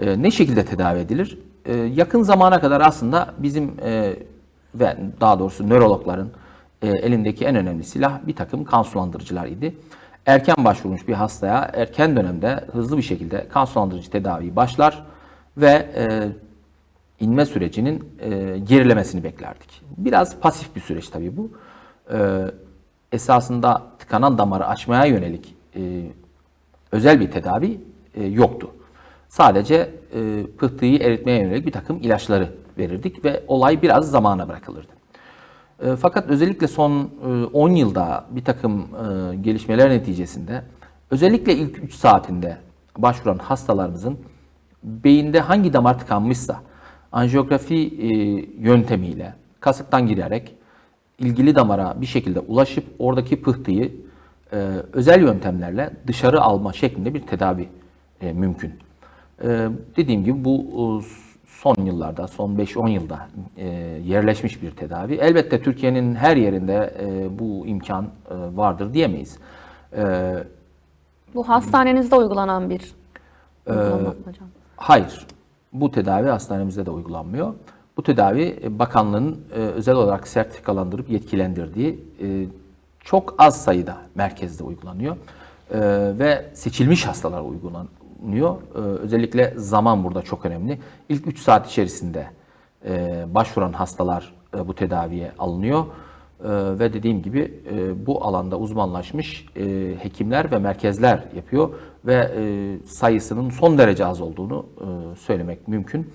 E, ne şekilde tedavi edilir? E, yakın zamana kadar aslında bizim e, ve daha doğrusu nörologların e, elindeki en önemli silah bir takım kan sulandırıcılar idi. Erken başvurmuş bir hastaya erken dönemde hızlı bir şekilde kan sulandırıcı tedaviyi başlar ve e, inme sürecinin e, gerilemesini beklerdik. Biraz pasif bir süreç tabii bu. E, esasında tıkanan damarı açmaya yönelik e, özel bir tedavi e, yoktu. Sadece e, pıhtıyı eritmeye yönelik bir takım ilaçları verirdik ve olay biraz zamana bırakılırdı. E, fakat özellikle son e, 10 yılda bir takım e, gelişmeler neticesinde özellikle ilk 3 saatinde başvuran hastalarımızın beyinde hangi damar tıkanmışsa anjiyografi e, yöntemiyle kasıktan girerek ilgili damara bir şekilde ulaşıp oradaki pıhtıyı e, özel yöntemlerle dışarı alma şeklinde bir tedavi e, mümkün. E, dediğim gibi bu e, son yıllarda, son 5-10 yılda e, yerleşmiş bir tedavi. Elbette Türkiye'nin her yerinde e, bu imkan e, vardır diyemeyiz. E, Bu hastanenizde uygulanan bir uygulama hocam. Hayır. Bu tedavi hastanemizde de uygulanmıyor. Bu tedavi bakanlığın e, özel olarak sertifikalandırıp yetkilendirdiği e, çok az sayıda merkezde uygulanıyor. E, ve seçilmiş hastalara uygulanıyor. E, özellikle zaman burada çok önemli. İlk 3 saat içerisinde e, başvuran hastalar e, bu tedaviye alınıyor. E, ve dediğim gibi e, bu alanda uzmanlaşmış e, hekimler ve merkezler yapıyor ve e, sayısının son derece az olduğunu e, söylemek mümkün.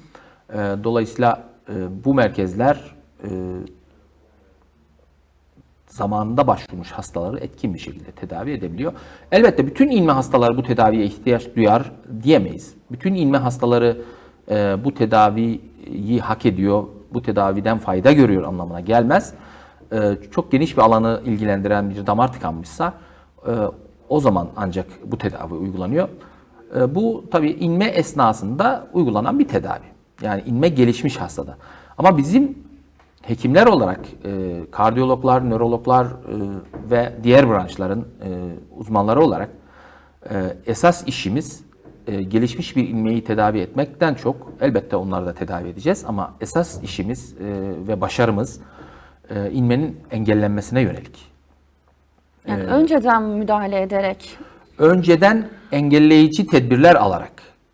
E, dolayısıyla e, bu merkezler e, zamanında başvurmuş hastaları etkin bir şekilde tedavi edebiliyor. Elbette bütün inme hastaları bu tedaviye ihtiyaç duyar diyemeyiz. Bütün inme hastaları e, bu tedaviyi hak ediyor, bu tedaviden fayda görüyor anlamına gelmez. E, çok geniş bir alanı ilgilendiren bir damar tıkanmışsa e, o zaman ancak bu tedavi uygulanıyor. E, bu tabii inme esnasında uygulanan bir tedavi. Yani inme gelişmiş hastada. Ama bizim hekimler olarak e, kardiyologlar, nörologlar e, ve diğer branşların e, uzmanları olarak e, esas işimiz e, gelişmiş bir ilmeği tedavi etmekten çok elbette onları da tedavi edeceğiz ama esas işimiz e, ve başarımız e, inmenin engellenmesine yönelik. Yani önceden müdahale ederek Önceden engelleyici tedbirler alarak